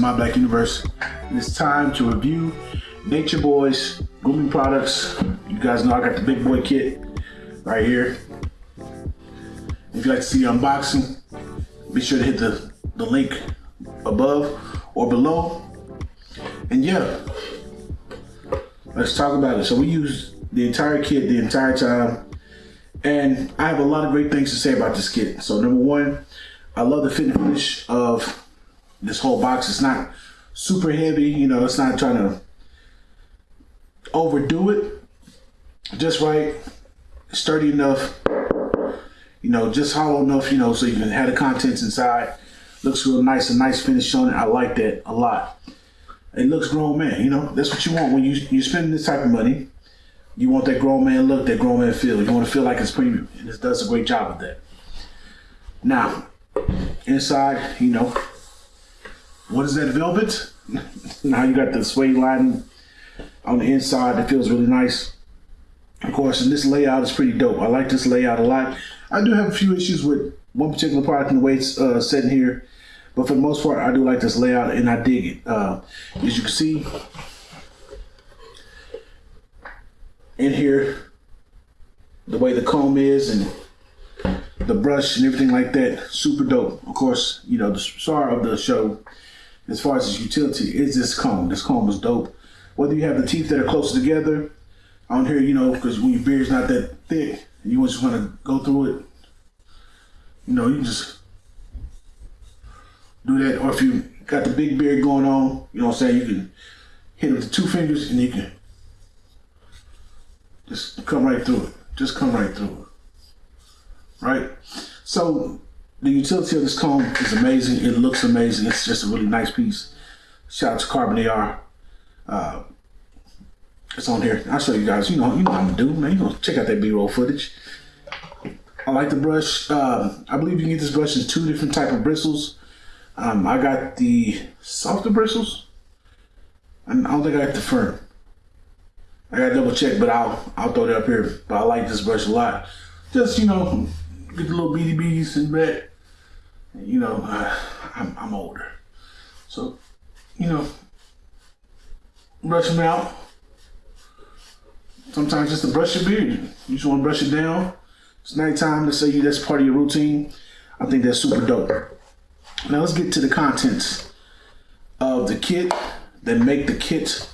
My Black Universe. It's time to review Nature Boys grooming products. You guys know I got the big boy kit right here. If you'd like to see the unboxing, be sure to hit the, the link above or below. And yeah, let's talk about it. So we use the entire kit the entire time. And I have a lot of great things to say about this kit. So number one, I love the fit and finish of this whole box. It's not super heavy, you know, it's not trying to overdo it. Just right, sturdy enough, you know, just hollow enough, you know, so you can have the contents inside. Looks real nice, a nice finish on it. I like that a lot. It looks grown man, you know, that's what you want when you you spend this type of money. You want that grown man look, that grown man feel. You want to feel like it's premium, and it does a great job of that. Now, inside, you know, what is that velvet? now you got the suede lining on the inside that feels really nice. Of course, and this layout is pretty dope. I like this layout a lot. I do have a few issues with one particular product and the way it's uh, here, but for the most part, I do like this layout and I dig it. Uh, as you can see, in here, the way the comb is and the brush and everything like that, super dope. Of course, you know, the star of the show, as far as its utility, is this comb. This comb is dope. Whether you have the teeth that are closer together, on here, you know, because when your beard's not that thick, you just want to go through it, you know, you just do that. Or if you got the big beard going on, you know what I'm saying, you can hit it with two fingers and you can just come right through it. Just come right through it right? So the utility of this comb is amazing. It looks amazing. It's just a really nice piece. Shout out to Carbon AR. Uh, it's on here. I'll show you guys. You know, you know what I'm gonna do, man. You check out that B-roll footage. I like the brush. Uh, I believe you can get this brush in two different type of bristles. Um, I got the softer bristles. And I don't think I got the firm. I gotta double check, but I'll I'll throw that up here. But I like this brush a lot. Just you know, get the little BDBs in back. You know, uh, I'm, I'm older. So, you know, brush them out. Sometimes just to brush your beard. You just want to brush it down. It's nighttime. Let's say you that's part of your routine. I think that's super dope. Now let's get to the contents of the kit that make the kit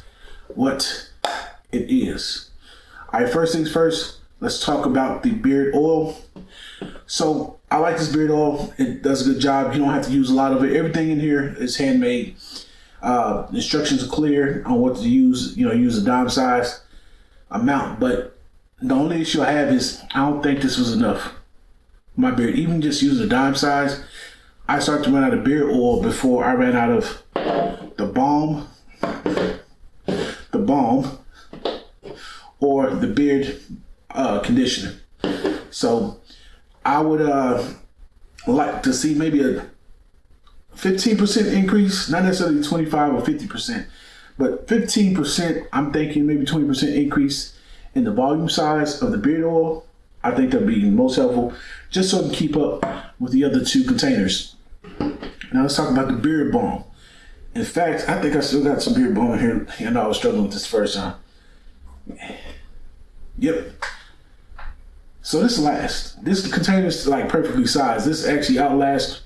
what it is. All right, first things first, let's talk about the beard oil. So I like this beard oil. It does a good job. You don't have to use a lot of it. Everything in here is handmade. Uh, instructions are clear on what to use. You know, use a dime size amount. But the only issue I have is I don't think this was enough. My beard, even just using a dime size, I started to run out of beard oil before I ran out of the balm, the balm, or the beard uh, conditioner. So I would uh, like to see maybe a 15% increase, not necessarily 25 or 50%, but 15%, I'm thinking maybe 20% increase in the volume size of the beard oil. I think that'd be most helpful just so I can keep up with the other two containers. Now let's talk about the beard balm. In fact, I think I still got some beard balm here. I know I was struggling with this first time. Yep, so this lasts. This container is like perfectly sized. This actually outlasts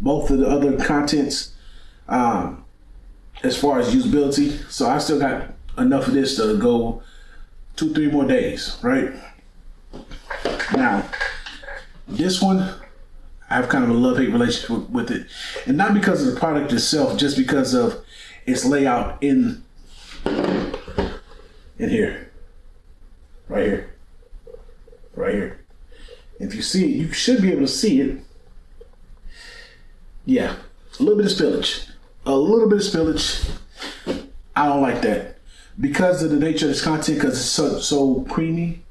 both of the other contents um, as far as usability. So I still got enough of this to go two, three more days, right? Now, this one, I have kind of a love-hate relationship with it. And not because of the product itself, just because of its layout in, in here, right here right here. If you see it, you should be able to see it. Yeah, a little bit of spillage. A little bit of spillage. I don't like that. Because of the nature of this content, because it's so, so creamy,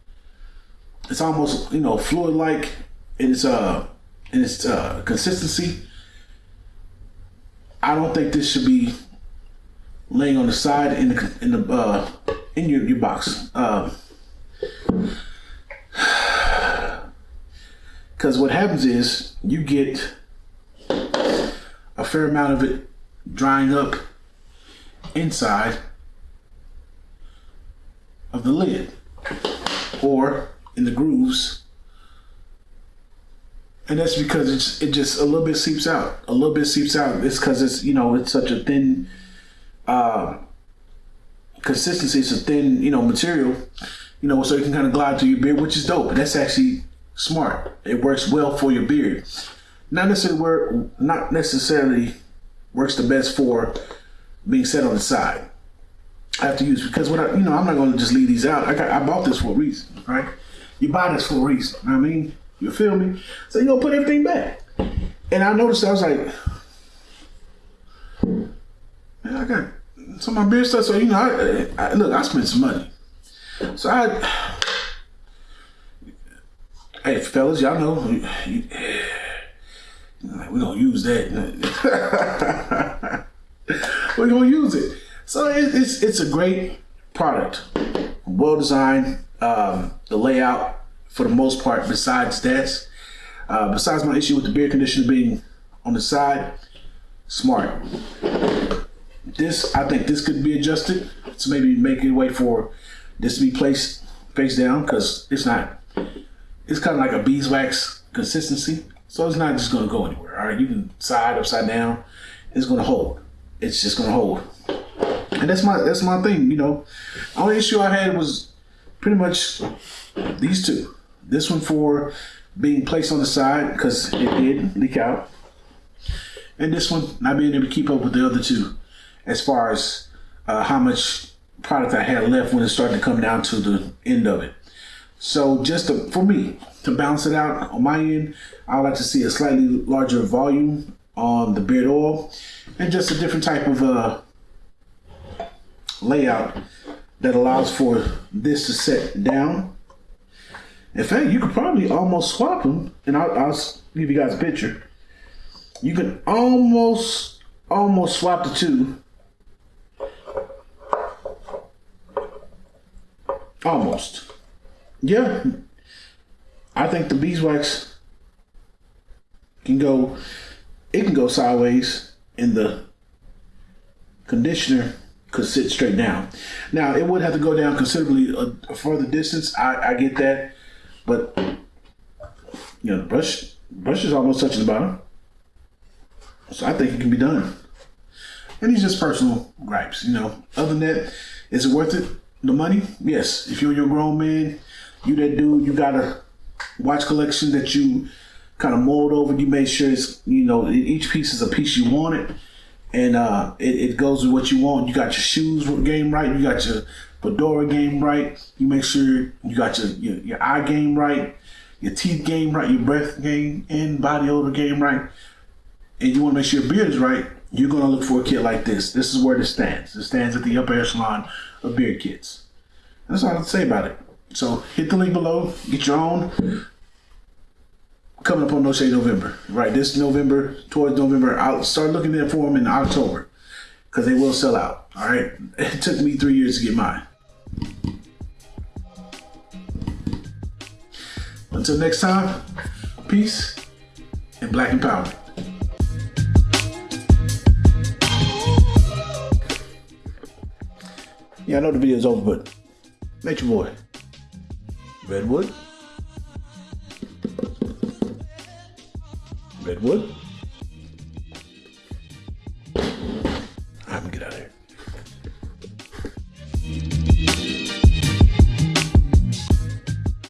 it's almost, you know, fluid-like in its, uh, in its uh, consistency. I don't think this should be laying on the side in the, in the, uh, in your, your box. Uh, because what happens is you get a fair amount of it drying up inside of the lid or in the grooves. And that's because it's it just a little bit seeps out. A little bit seeps out. It's because it's you know it's such a thin uh, consistency. It's a thin you know material. You know so it can kind of glide through your beard, which is dope. That's actually smart. It works well for your beard. Not necessarily work, not necessarily works the best for being set on the side. I have to use because what I, you know, I'm not going to just leave these out. I got, I bought this for a reason, right? You buy this for a reason. I mean, you feel me? So you gonna put everything back. And I noticed I was like, man, I got some of my beard stuff. So you know, I, I, look, I spent some money. So I, hey fellas, y'all know, you, you, we gonna use that. We're gonna use it. So it, it's it's a great product, well designed. Um, the layout, for the most part, besides that, uh, besides my issue with the beer conditioner being on the side, smart. This I think this could be adjusted to maybe make it way for this to be placed face down because it's not. It's kind of like a beeswax consistency, so it's not just gonna go anywhere. All right, you can side upside down. It's gonna hold. It's just gonna hold and that's my that's my thing. You know, only issue I had was pretty much these two. This one for being placed on the side because it did leak out, and this one not being able to keep up with the other two, as far as uh, how much product I had left when it started to come down to the end of it. So just to, for me to balance it out on my end, I would like to see a slightly larger volume on the beard oil and just a different type of uh, layout that allows for this to set down. In fact, you could probably almost swap them, and I'll, I'll give you guys a picture. You can almost, almost swap the two. Almost. Yeah. I think the beeswax can go, it can go sideways and the conditioner could sit straight down. Now it would have to go down considerably a, a further distance. I, I get that, but you know, the brush brush is almost touching the bottom, so I think it can be done. And these just personal gripes, you know. Other than that, is it worth it? The money? Yes. If you're your grown man, you that dude, you got a watch collection that you kind of mold over. You make sure it's you know each piece is a piece you want it and uh, it, it goes with what you want. You got your shoes game right. You got your fedora game right. You make sure you got your, your, your eye game right, your teeth game right, your breath game and body odor game right. And you want to make sure your beard is right. You're going to look for a kit like this. This is where this stands. It stands at the upper echelon of beard kits. That's all I have to say about it. So hit the link below. Get your own coming up on No Shade November, right? This November, towards November, I'll start looking there for them in October because they will sell out. All right, it took me three years to get mine. Until next time, peace and black empowerment. Yeah, I know the video is over, but make your boy. Redwood. Redwood